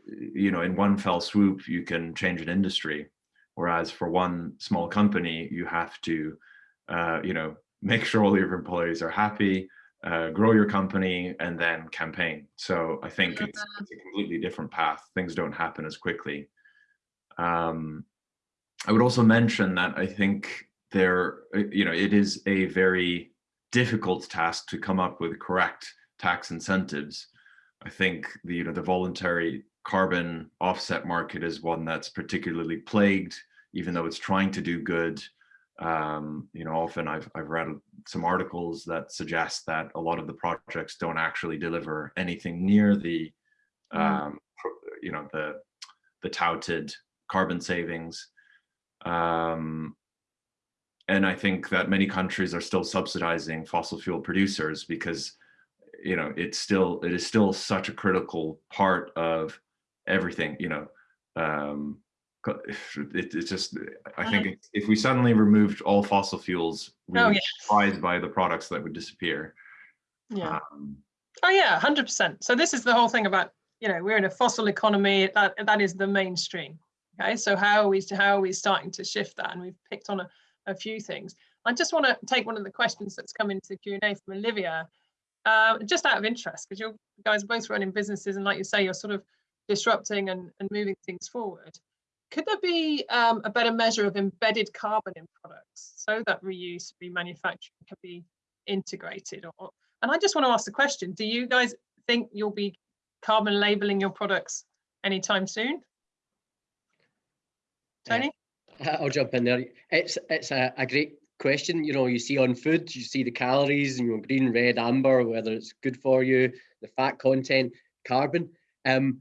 S3: you know, in one fell swoop, you can change an industry. Whereas for one small company, you have to, uh, you know, make sure all your employees are happy, uh, grow your company and then campaign. So I think it's, it's, a completely different path. Things don't happen as quickly. Um, I would also mention that I think there, uh, you know, it is a very difficult task to come up with correct tax incentives. I think the, you know, the voluntary carbon offset market is one that's particularly plagued, even though it's trying to do good um, you know, often I've, I've read some articles that suggest that a lot of the projects don't actually deliver anything near the, mm. um, you know, the, the touted carbon savings. Um, and I think that many countries are still subsidizing fossil fuel producers because, you know, it's still, it is still such a critical part of everything, you know, um, it, it's just i think uh-huh. if we suddenly removed all fossil fuels we oh, would be surprised by the products that would disappear.
S2: Yeah. Um, oh yeah 100 percent. So this is the whole thing about you know we're in a fossil economy that that is the mainstream okay? So how are we how are we starting to shift that? And we've picked on a, a few things. I just want to take one of the questions that's come into the q&a from olivia uh, just out of interest because you guys both running businesses and like you say you're sort of disrupting and, and moving things forward could there be um, a better measure of embedded carbon in products so that reuse, remanufacturing can be integrated? Or, and I just want to ask the question, do you guys think you'll be carbon labeling your products anytime soon? Tony?
S4: Uh, I'll jump in there. It's it's a, a great question. You know, you see on food, you see the calories, you know, green, red, amber, whether it's good for you, the fat content, carbon. Um,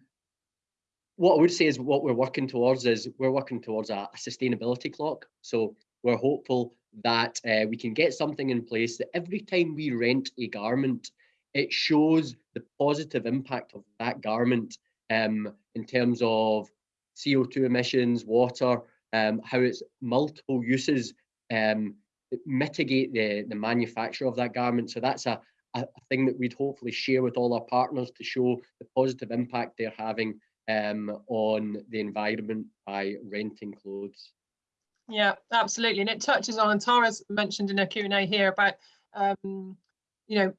S4: what I would say is what we're working towards is we're working towards a, a sustainability clock. So we're hopeful that uh, we can get something in place that every time we rent a garment, it shows the positive impact of that garment um, in terms of CO2 emissions, water, um, how it's multiple uses um, mitigate the, the manufacture of that garment. So that's a, a thing that we'd hopefully share with all our partners to show the positive impact they're having um, on the environment by renting clothes.
S2: Yeah, absolutely. And it touches on, and Tara's mentioned in her Q&A here about, um, you know,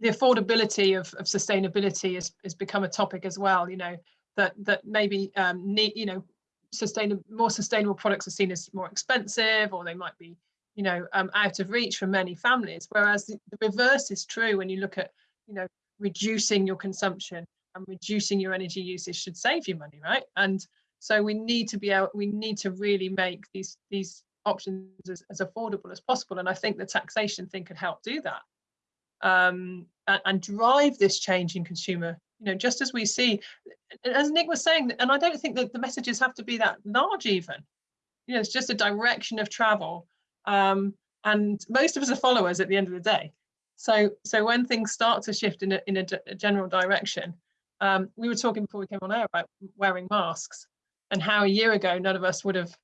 S2: the affordability of, of sustainability has, has become a topic as well, you know, that that maybe um, need, you know, sustainable, more sustainable products are seen as more expensive or they might be, you know, um, out of reach for many families. Whereas the, the reverse is true when you look at, you know, reducing your consumption and reducing your energy usage should save you money, right? And so we need to be out, we need to really make these these options as, as affordable as possible. And I think the taxation thing could help do that um, and, and drive this change in consumer you know just as we see as nick was saying and i don't think that the messages have to be that large even you know it's just a direction of travel um, and most of us are followers at the end of the day so so when things start to shift in a, in a, a general direction um, we were talking before we came on air about wearing masks and how a year ago none of us would have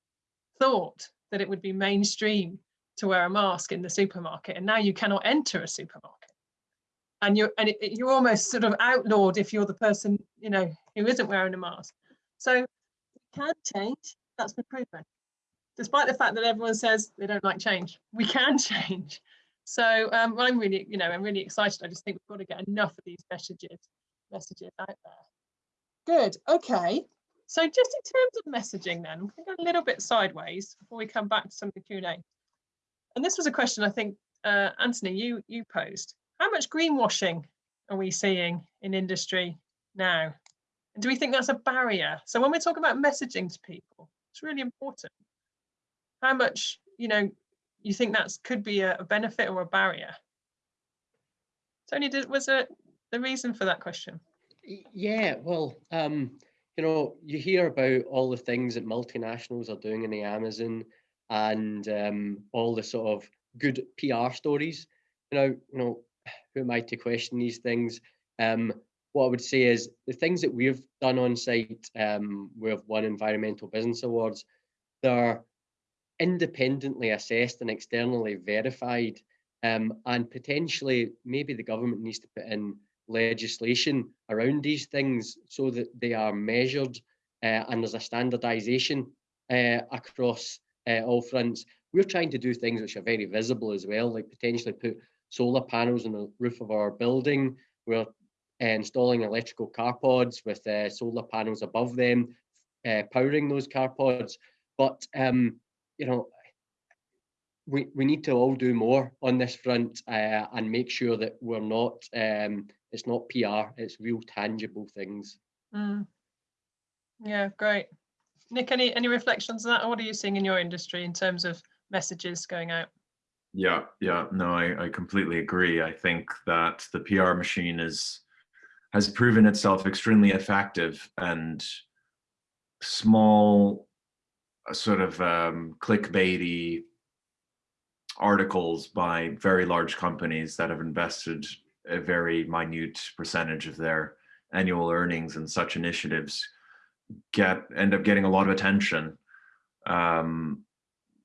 S2: thought that it would be mainstream to wear a mask in the supermarket and now you cannot enter a supermarket. And you're and it, you're almost sort of outlawed if you're the person you know who isn't wearing a mask. So it can change. That's been proven. Despite the fact that everyone says they don't like change we can change. So um, i'm really you know i'm really excited. I just think we've got to get enough of these messages messages out there good okay so just in terms of messaging then going to go a little bit sideways before we come back to some of the q&a and this was a question i think uh, anthony you you posed how much greenwashing are we seeing in industry now? And do we think that's a barrier? So when we're talking about messaging to people, it's really important. How much, you know, you think that could be a, a benefit or a barrier? Tony, did, was it the reason for that question?
S4: Yeah, well, um, you know, you hear about all the things that multinationals are doing in the Amazon and um, all the sort of good PR stories. You know, you know, who am I to question these things? Um, what I would say is the things that we've done on site, um, we've won environmental business awards, they're independently assessed and externally verified. Um, and potentially, maybe the government needs to put in legislation around these things so that they are measured uh, and there's a standardization uh, across uh, all fronts. We're trying to do things which are very visible as well, like potentially put solar panels on the roof of our building. We're uh, installing electrical car pods with uh, solar panels above them, uh, powering those car pods. But, um, you know, we, we need to all do more on this front uh, and make sure that we're not, um, it's not PR, it's real tangible things.
S2: Mm. Yeah, great. Nick, any, any reflections on that? What are you seeing in your industry in terms of messages going out?
S3: Yeah, yeah, no, I, I completely agree. I think that the PR machine is has proven itself extremely effective and small sort of um, clickbaity articles by very large companies that have invested a very minute percentage of their annual earnings in such initiatives get end up getting a lot of attention um,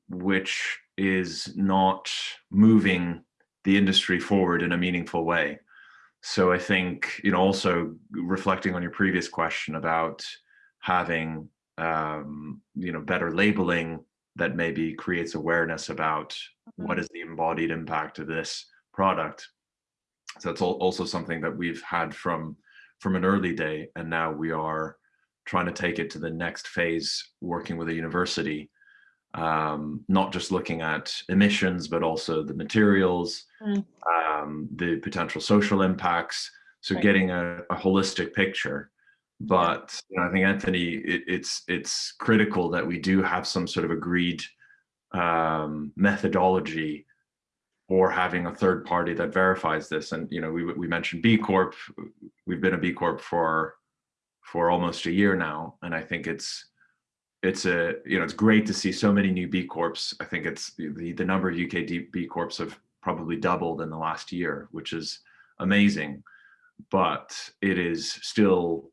S3: which is not moving the industry forward in a meaningful way. So I think, you know, also reflecting on your previous question about having, um, you know, better labeling that maybe creates awareness about what mm-hmm. the embodied impact of this product. So that's also something that we've had from from an early day, and now we are trying to take it to the next phase, working with a university um, not just looking at emissions, but also the materials, mm. um, the potential social impacts. So
S2: Right.
S3: getting a, a holistic picture. But you know, I think Anthony, it, it's it's critical that we do have some sort of agreed um, methodology or having a third party that verifies this. And you know, we we mentioned B Corp. We've been a B Corp for for almost a year now, and I think it's it's a you know it's great to see so many new B Corps. I think it's the the number of UK B Corps have probably doubled in the last year, which is amazing. But it is still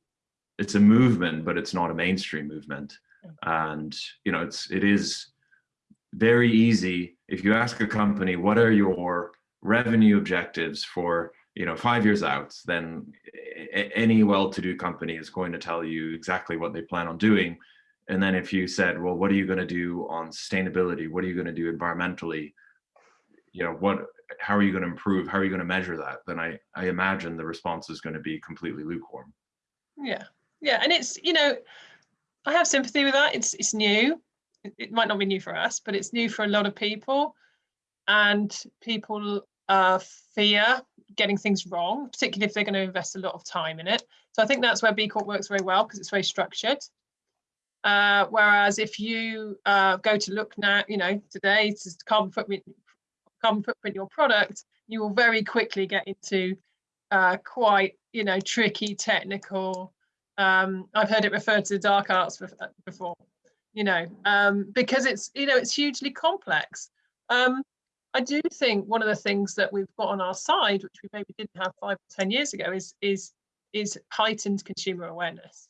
S3: it's a movement, but it's not a mainstream movement. And you know, it's it is very easy. If you ask a company what are your revenue objectives for you know five years out? then any well-to-do company is going to tell you exactly what they plan on doing. And then if you said well what are you going to do on sustainability? What are you going to do environmentally? You know what how are you going to improve? How are you going to measure that? then i i imagine the response is going to be completely lukewarm.
S2: Yeah, yeah, and it's you know, I have sympathy with that. It's it's new. It, might not be new for us, but it's new for a lot of people, and people uh, fear getting things wrong, particularly if they're going to invest a lot of time in it. So I think that's where B Corp works very well because it's very structured. Uh, whereas if you uh, go to look now, you know, today to carbon footprint, carbon footprint your product, you will very quickly get into uh, quite, you know, tricky technical. Um, I've heard it referred to dark arts uh, before, you know, um, because it's, you know, it's hugely complex. Um, I do think one of the things that we've got on our side, which we maybe didn't have five or ten years ago, is is is heightened consumer awareness.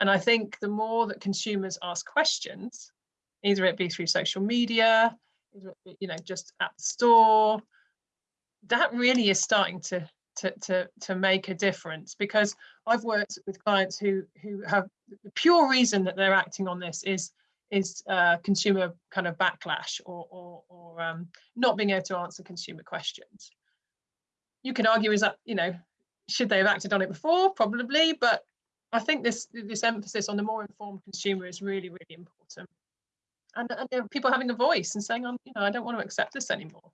S2: And I think the more that consumers ask questions, either it be through social media, you know, just at the store, that really is starting to to to to make a difference because I've worked with clients who who have the pure reason that they're acting on this is is uh, consumer kind of backlash or or, or um, not being able to answer consumer questions. You can argue is that you know should they have acted on it before probably, but I think this this emphasis on the more informed consumer is really really important. And, and people having a voice and saying, "I'm you know I don't want to accept this anymore.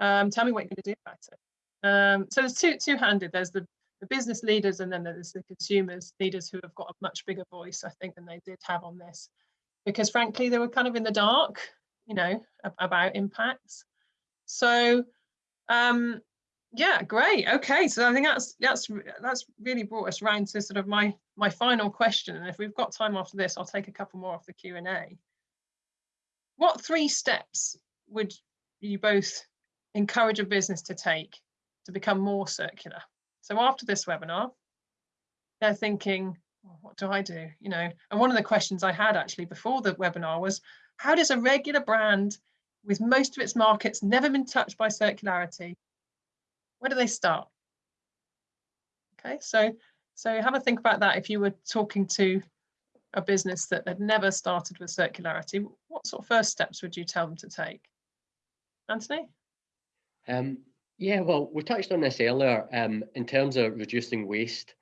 S2: Um, tell me what you're going to do about it." Um, so there's two two-handed. There's the, the business leaders and then there's the consumers leaders who have got a much bigger voice, I think, than they did have on this, because frankly they were kind of in the dark, you know, ab- about impacts. So um, yeah, great. Okay, so I think that's that's that's really brought us round to sort of my my final question. And if we've got time after this, I'll take a couple more off the Q and A. What three steps would you both encourage a business to take to become more circular. So after this webinar, they're thinking, "Oh, what do I do? You know, and one of the questions I had actually before the webinar was, how does a regular brand with most of its markets never been touched by circularity, where do they start? Okay, so so have a think about that if you were talking to a business that had never started with circularity, what sort of first steps would you tell them to take? Anthony?
S4: Um, yeah, well, we touched on this earlier um, in terms of reducing waste.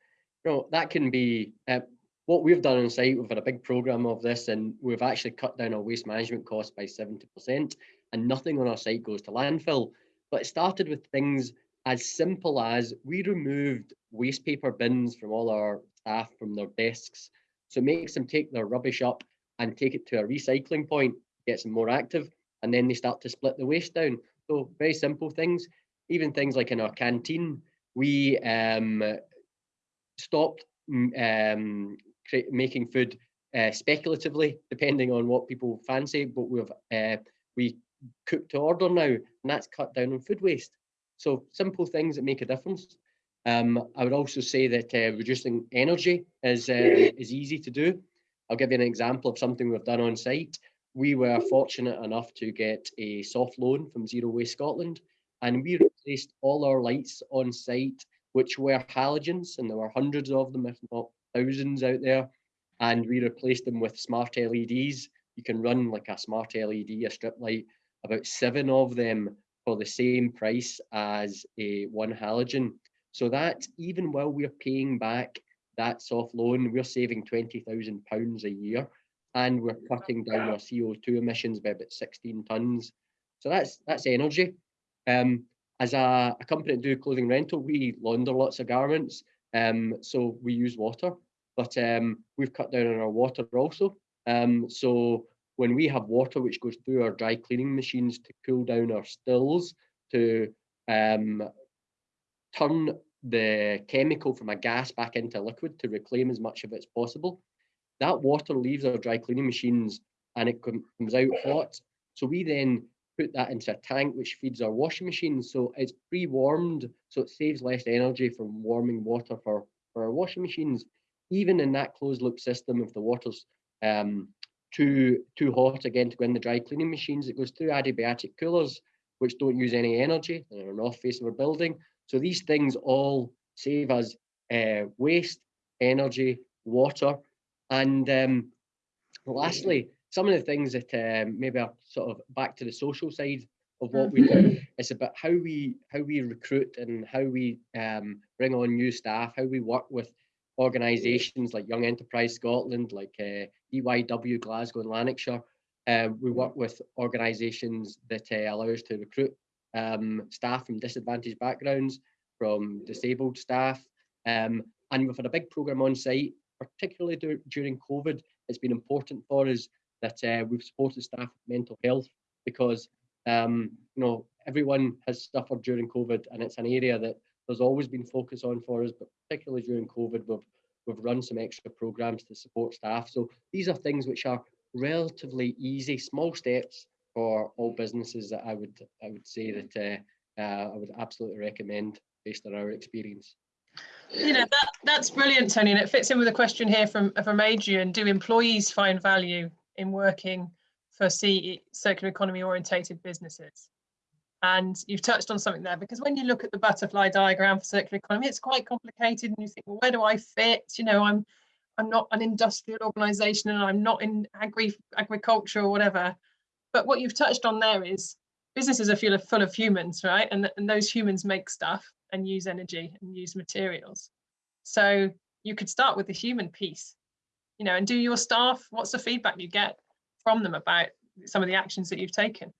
S4: You know, that can be uh, what we've done on site. We've had a big program of this, and we've actually cut down our waste management costs by 70%, and nothing on our site goes to landfill. But it started with things as simple as we removed waste paper bins from all our staff from their desks. So it makes them take their rubbish up and take it to a recycling point, gets them more active, and then they start to split the waste down. So very simple things, even things like in our canteen, we um, stopped um, making food uh, speculatively, depending on what people fancy. But we've uh, we cook to order now, and that's cut down on food waste. So simple things that make a difference. Um, I would also say that uh, reducing energy is uh, is easy to do. I'll give you an example of something we've done on site. We were fortunate enough to get a soft loan from Zero Waste Scotland, and we replaced all our lights on site, which were halogens, and there were hundreds of them, if not thousands out there. And we replaced them with smart LEDs. You can run like a smart LED, a strip light, about seven of them for the same price as a one halogen. So that even while we're paying back that soft loan, we're saving twenty thousand pounds a year, and we're cutting down our CO two emissions by about sixteen tons. So that's that's energy. Um, as a, a, company that do clothing rental, we launder lots of garments, um, so we use water, but um, we've cut down on our water also. Um, so when we have water which goes through our dry cleaning machines to cool down our stills, to um, turn the chemical from a gas back into liquid to reclaim as much of it as possible. That water leaves our dry cleaning machines and it comes out hot. So we then put that into a tank which feeds our washing machine. So it's pre-warmed, so it saves less energy from warming water for, for our washing machines. Even in that closed loop system, if the water's um, too too hot again to go in the dry cleaning machines, it goes through adiabatic coolers, which don't use any energy. They're an off face of our building. So these things all save us uh, waste, energy, water. And um, lastly, some of the things that um, maybe are sort of back to the social side of what we do. Mm-hmm. It's about how we how we recruit and how we um, bring on new staff, how we work with organisations like Young Enterprise Scotland, like uh, DYW Glasgow and Lanarkshire. Uh, we work with organisations that uh, allow us to recruit um, staff from disadvantaged backgrounds, from disabled staff. Um, and we've had a big programme on site, particularly during COVID. It's been important for us that uh, we've supported staff with mental health because um, you know everyone has suffered during COVID, and it's an area that there's always been focus on for us, but particularly during COVID, we've we've run some extra programs to support staff. So these are things which are relatively easy, small steps for all businesses that I would I would say that uh, uh, I would absolutely recommend based on our experience.
S2: You know that that's brilliant, Tony, and it fits in with a question here from from Adrian. Do employees find value in working for circular economy orientated businesses? And you've touched on something there because when you look at the butterfly diagram for circular economy, it's quite complicated, and you think, well, where do I fit? You know, I'm I'm not an industrial organization and I'm not in agri agriculture or whatever. But what you've touched on there is businesses are full of, full of humans, right? And, and those humans make stuff and use energy and use materials. So you could start with the human piece, you know, and do your staff, what's the feedback you get from them about some of the actions that you've taken?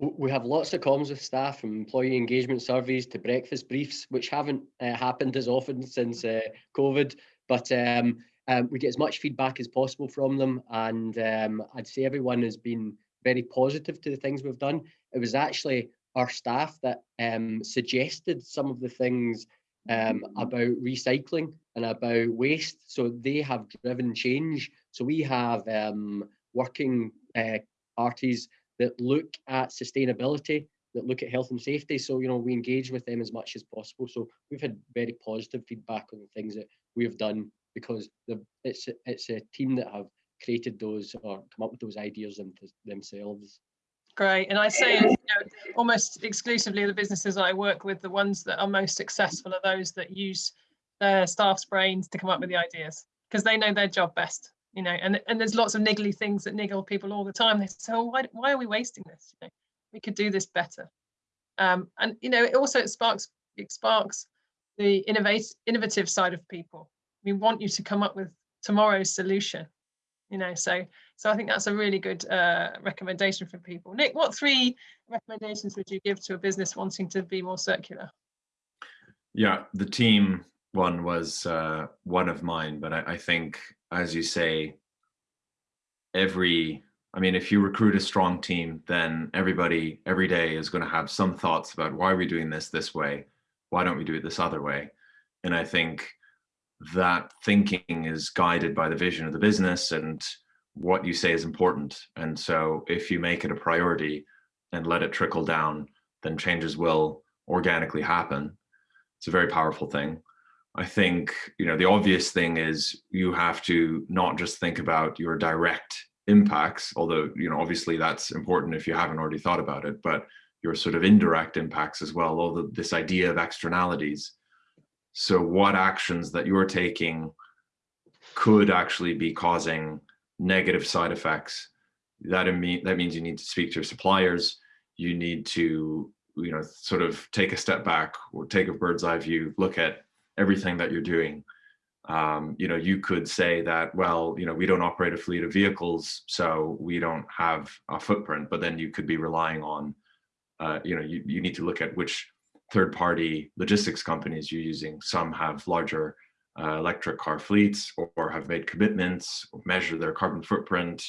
S4: We have lots of comms with staff from employee engagement surveys to breakfast briefs, which haven't uh, happened as often since uh, COVID, but um, um, we get as much feedback as possible from them. And um, I'd say everyone has been very positive to the things we've done. It was actually our staff that um, suggested some of the things um, about recycling and about waste. So they have driven change. So we have um, working uh, parties that look at sustainability, that look at health and safety. So, you know, we engage with them as much as possible. So we've had very positive feedback on the things that we've done because the, it's, it's a team that have created those or come up with those ideas them, themselves.
S2: Great. And I say you know, almost exclusively the businesses I work with, the ones that are most successful are those that use their staff's brains to come up with the ideas because they know their job best you know, and, and there's lots of niggly things that niggle people all the time. They say, oh, why, why are we wasting this? You know, we could do this better. Um, and, you know, it also it sparks, it sparks the innovate, innovative side of people. We want you to come up with tomorrow's solution, you know, so, so I think that's a really good uh, recommendation for people. Nick, what three recommendations would you give to a business wanting to be more circular?
S3: Yeah, the team one was uh, one of mine, but I, I think as you say, every, I mean, if you recruit a strong team, then everybody every day is going to have some thoughts about why are we doing this this way? Why don't we do it this other way? And I think that thinking is guided by the vision of the business and what you say is important. And so if you make it a priority and let it trickle down, then changes will organically happen. It's a very powerful thing. I think, you know, the obvious thing is you have to not just think about your direct impacts, although, you know, obviously that's important if you haven't already thought about it, but your sort of indirect impacts as well, all this idea of externalities. So what actions that you're taking could actually be causing negative side effects. That, mean, that means you need to speak to your suppliers. You need to, you know, sort of take a step back or take a bird's eye view, look at everything that you're doing. Um, you know, you could say that, well, you know, we don't operate a fleet of vehicles, so we don't have a footprint, but then you could be relying on uh, you know, you, you need to look at which third-party logistics companies you're using. Some have larger uh, electric car fleets or, or, have made commitments, measure their carbon footprint.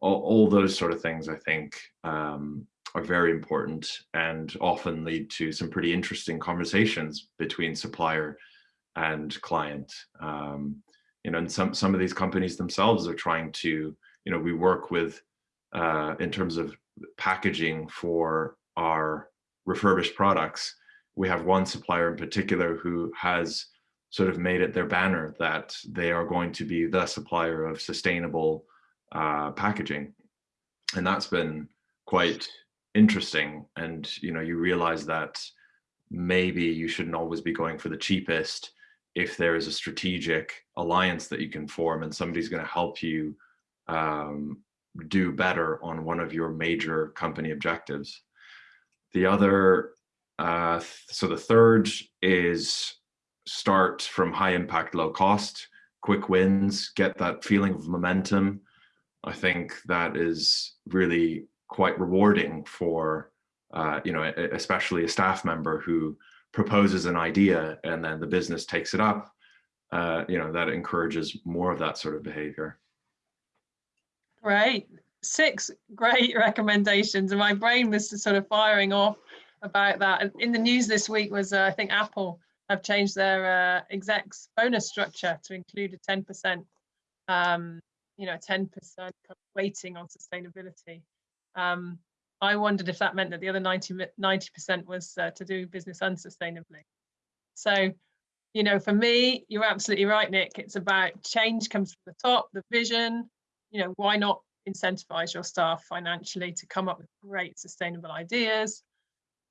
S3: All, all those sort of things, I think, um, are very important and often lead to some pretty interesting conversations between supplier and client. Um, you know, and some some of these companies themselves are trying to, you know, we work with uh, in terms of packaging for our refurbished products. We have one supplier in particular who has sort of made it their banner that they are going to be the supplier of sustainable uh, packaging. And that's been quite interesting. And, you know, you realize that maybe you shouldn't always be going for the cheapest if there is a strategic alliance that you can form and somebody's going to help you um, do better on one of your major company objectives. The other, uh, so the third is start from high impact, low cost, quick wins, get that feeling of momentum. I think that is really quite rewarding for, uh, you know, especially a staff member who proposes an idea and then the business takes it up. Uh, you know, that encourages more of that sort of behavior.
S2: Great. Six great recommendations. And my brain was sort of firing off about that. And In the news this week was, uh, I think, Apple have changed their uh, execs bonus structure to include a 10%, um, you know, 10% weighting on sustainability. Um, I wondered if that meant that the other 90, 90% was uh, to do business unsustainably. So, you know, for me, you're absolutely right, Nick. It's about change comes from the top, the vision, you know, why not incentivize your staff financially to come up with great sustainable ideas,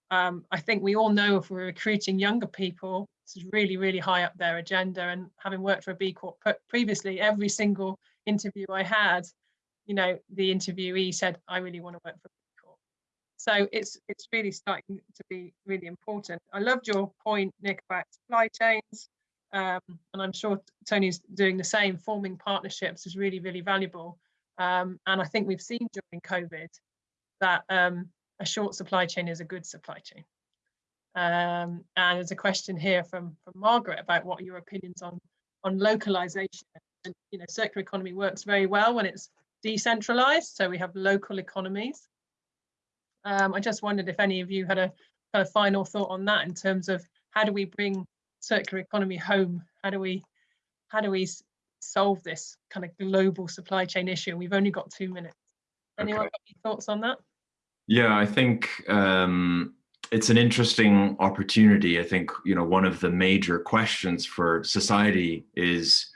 S2: um, I think we all know if we're recruiting younger people, this is really, really high up their agenda. And having worked for a B Corp previously, every single interview I had, you know, the interviewee said, I really want to work for. So it's it's really starting to be really important. I loved your point, Nick, about supply chains. Um, and I'm sure Tony's doing the same. Forming partnerships is really, really valuable. Um, and I think we've seen during COVID that um, a short supply chain is a good supply chain. Um, and there's a question here from, from Margaret about what your opinions on, on localization. And, you know, circular economy works very well when it's decentralized, so we have local economies. Um, I just wondered if any of you had a, kind of final thought on that in terms of how do we bring circular economy home? How do we how do we solve this kind of global supply chain issue? We've only got two minutes. Anyone okay. got any thoughts on that?
S3: Yeah, I think um, it's an interesting opportunity. I think, you know, one of the major questions for society is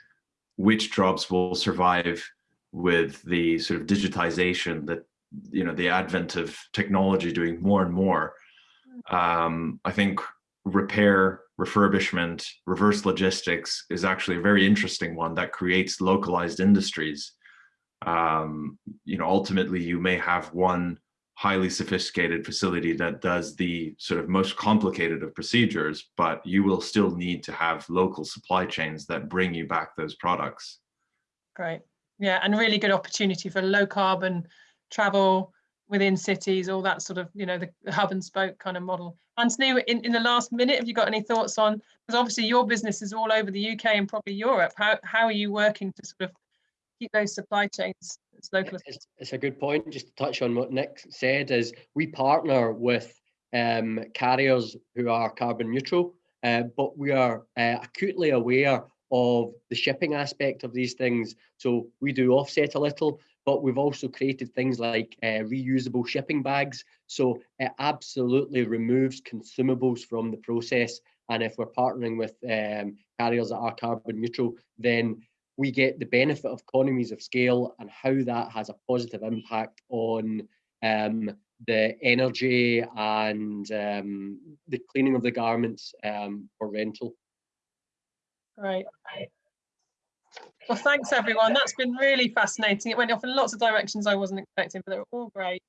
S3: which jobs will survive with the sort of digitization that, you know, the advent of technology doing more and more. Um, I think repair, refurbishment, reverse logistics is actually a very interesting one that creates localized industries. Um, you know, ultimately you may have one highly sophisticated facility that does the sort of most complicated of procedures, but you will still need to have local supply chains that bring you back those products.
S2: Great. Yeah, and really good opportunity for low carbon travel within cities, all that sort of, you know, the hub and spoke kind of model. Anthony, in, in the last minute, have you got any thoughts on, because obviously your business is all over the UK and probably Europe. How, how are you working to sort of keep those supply chains
S4: it's local. It's, it's, a good point. Just to touch on what Nick said is we partner with um, carriers who are carbon neutral, uh, but we are uh, acutely aware of the shipping aspect of these things. So we do offset a little, but we've also created things like uh, reusable shipping bags. So it absolutely removes consumables from the process. And if we're partnering with um, carriers that are carbon neutral, then we get the benefit of economies of scale and how that has a positive impact on um, the energy and um, the cleaning of the garments um, for rental.
S2: Right. Well, thanks everyone. That's been really fascinating. It went off in lots of directions I wasn't expecting, but they were all great.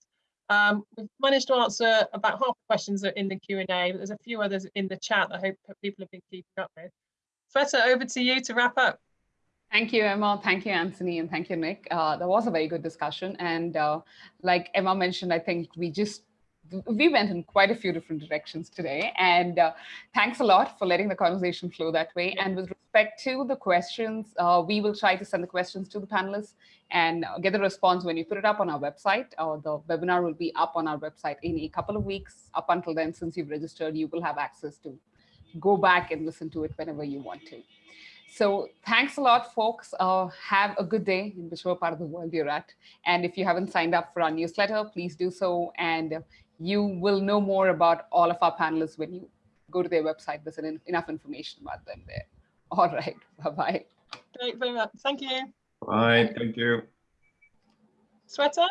S2: Um, we've managed to answer about half the questions in the Q&A, but there's a few others in the chat I hope people have been keeping up with. Shweta, over to you to wrap up.
S1: Thank you, Emma. Thank you, Anthony, and thank you, Nick. Uh, that was a very good discussion. And uh, like Emma mentioned, I think we just we went in quite a few different directions today. And uh, thanks a lot for letting the conversation flow that way. And with respect to the questions, uh, we will try to send the questions to the panelists and get the response when you put it up on our website. Uh, the webinar will be up on our website in a couple of weeks. Up until then, since you've registered, you will have access to go back and listen to it whenever you want to. So thanks a lot, folks. Uh, have a good day in whichever part of the world you're at. And if you haven't signed up for our newsletter, please do so. And you will know more about all of our panelists when you go to their website. There's enough information about them there. All right. Bye-bye.
S2: Great, very much. Thank you.
S3: Bye. Thank you.
S2: Shweta?